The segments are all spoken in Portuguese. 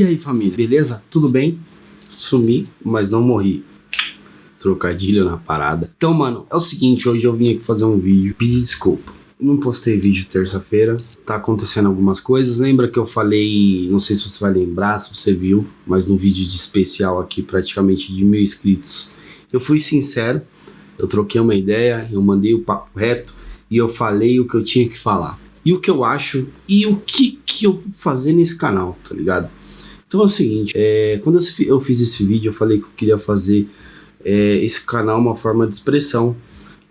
E aí família, beleza? Tudo bem? Sumi, mas não morri. Trocadilho na parada. Então, mano, é o seguinte, hoje eu vim aqui fazer um vídeo, pedir desculpa. Não postei vídeo terça-feira, tá acontecendo algumas coisas. Lembra que eu falei, não sei se você vai lembrar, se você viu, mas no vídeo de especial aqui, praticamente de mil inscritos, eu fui sincero, eu troquei uma ideia, eu mandei o papo reto e eu falei o que eu tinha que falar. E o que eu acho e o que, que eu vou fazer nesse canal, tá ligado? Então é o seguinte, é, quando eu fiz esse vídeo, eu falei que eu queria fazer é, esse canal uma forma de expressão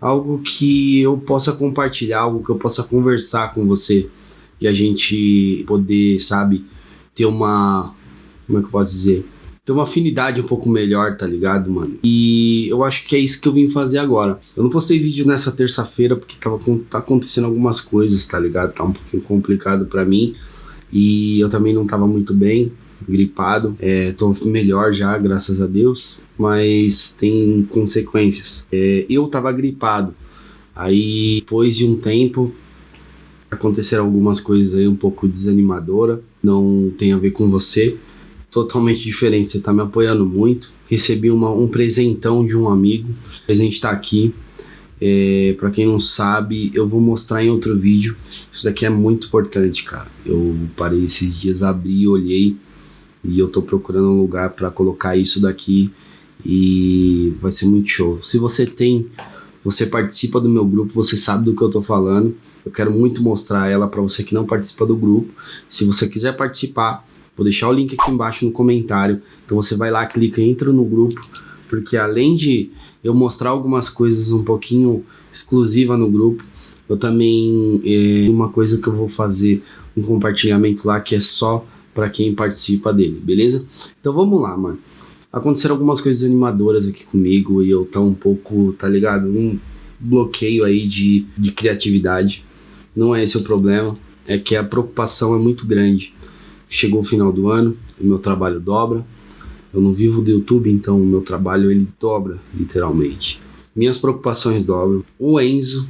algo que eu possa compartilhar, algo que eu possa conversar com você e a gente poder, sabe, ter uma. Como é que eu posso dizer? Ter uma afinidade um pouco melhor, tá ligado, mano? E eu acho que é isso que eu vim fazer agora. Eu não postei vídeo nessa terça-feira porque tava tá acontecendo algumas coisas, tá ligado? Tá um pouquinho complicado para mim e eu também não tava muito bem gripado. É, tô melhor já, graças a Deus, mas tem consequências. É, eu tava gripado, aí depois de um tempo aconteceram algumas coisas aí um pouco desanimadora, não tem a ver com você, totalmente diferente, você tá me apoiando muito. Recebi uma, um presentão de um amigo, o presente tá aqui. É, para quem não sabe, eu vou mostrar em outro vídeo. Isso daqui é muito importante, cara. Eu parei esses dias, abri, olhei e eu tô procurando um lugar para colocar isso daqui e vai ser muito show. Se você tem, você participa do meu grupo, você sabe do que eu tô falando. Eu quero muito mostrar ela para você que não participa do grupo. Se você quiser participar, vou deixar o link aqui embaixo no comentário. Então você vai lá, clica, entra no grupo, porque além de eu mostrar algumas coisas um pouquinho exclusiva no grupo, eu também é uma coisa que eu vou fazer um compartilhamento lá que é só para quem participa dele, beleza? Então vamos lá, mano. Aconteceram algumas coisas animadoras aqui comigo e eu tô um pouco, tá ligado? Um bloqueio aí de, de criatividade. Não é esse o problema, é que a preocupação é muito grande. Chegou o final do ano, o meu trabalho dobra. Eu não vivo do YouTube, então o meu trabalho ele dobra, literalmente. Minhas preocupações dobram. O Enzo,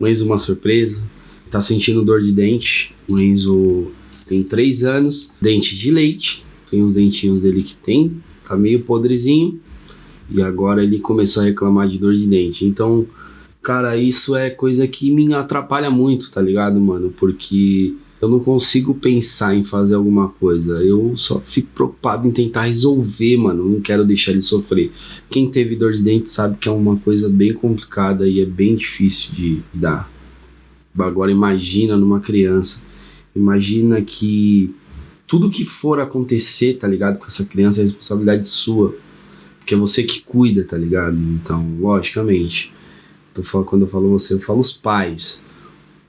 o Enzo uma surpresa, tá sentindo dor de dente. O Enzo tem três anos, dente de leite, tem uns dentinhos dele que tem, tá meio podrezinho, e agora ele começou a reclamar de dor de dente. Então, cara, isso é coisa que me atrapalha muito, tá ligado, mano? Porque eu não consigo pensar em fazer alguma coisa. Eu só fico preocupado em tentar resolver, mano. Não quero deixar ele sofrer. Quem teve dor de dente sabe que é uma coisa bem complicada e é bem difícil de dar. Agora imagina numa criança. Imagina que tudo que for acontecer, tá ligado? Com essa criança é responsabilidade sua. Porque é você que cuida, tá ligado? Então, logicamente. Quando eu falo você, eu falo os pais.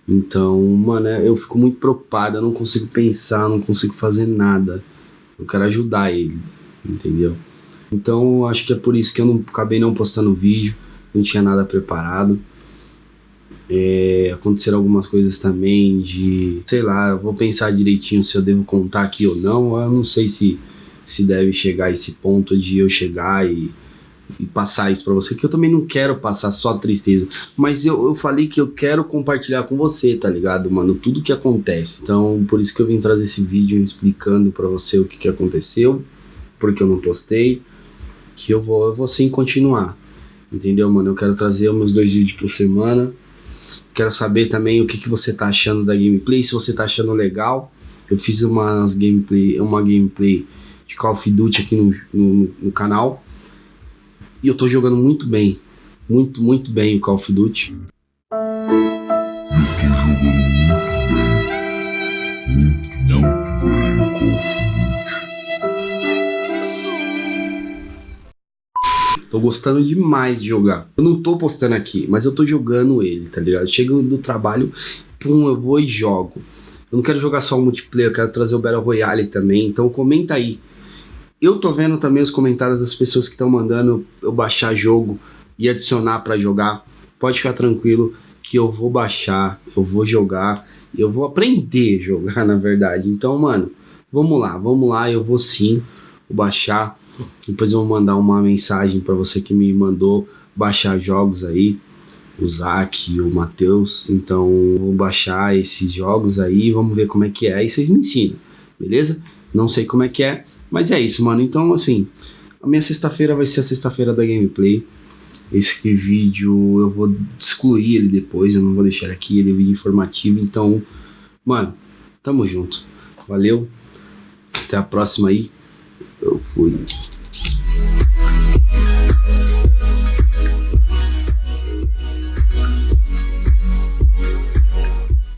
Então, mano, eu fico muito preocupado, eu não consigo pensar, não consigo fazer nada. Eu quero ajudar ele, entendeu? Então, acho que é por isso que eu não acabei não postando vídeo, não tinha nada preparado. É, aconteceram algumas coisas também de, sei lá, vou pensar direitinho se eu devo contar aqui ou não. Eu não sei se, se deve chegar a esse ponto de eu chegar e, e passar isso para você, que eu também não quero passar só tristeza. Mas eu, eu falei que eu quero compartilhar com você, tá ligado, mano? Tudo que acontece. Então, por isso que eu vim trazer esse vídeo explicando para você o que, que aconteceu, porque eu não postei, que eu vou, eu vou sim continuar. Entendeu, mano? Eu quero trazer meus dois vídeos por semana Quero saber também o que, que você tá achando da gameplay, se você tá achando legal. Eu fiz umas gameplay, uma gameplay de Call of Duty aqui no, no, no canal. E eu tô jogando muito bem. Muito, muito bem o Call of Duty. Tô gostando demais de jogar. Eu não tô postando aqui, mas eu tô jogando ele, tá ligado? Chego do trabalho, pum, eu vou e jogo. Eu não quero jogar só o multiplayer, eu quero trazer o Battle Royale também. Então comenta aí. Eu tô vendo também os comentários das pessoas que estão mandando eu baixar jogo e adicionar para jogar. Pode ficar tranquilo que eu vou baixar, eu vou jogar, eu vou aprender a jogar, na verdade. Então, mano, vamos lá, vamos lá, eu vou sim baixar depois eu vou mandar uma mensagem para você que me mandou baixar jogos aí, o Zac e o Matheus. Então vou baixar esses jogos aí, vamos ver como é que é e vocês me ensinam, beleza? Não sei como é que é, mas é isso, mano. Então, assim, a minha sexta-feira vai ser a sexta-feira da gameplay. Esse vídeo eu vou excluir ele depois, eu não vou deixar ele aqui, ele é vídeo informativo. Então, mano, tamo junto. Valeu. Até a próxima aí. Eu fui.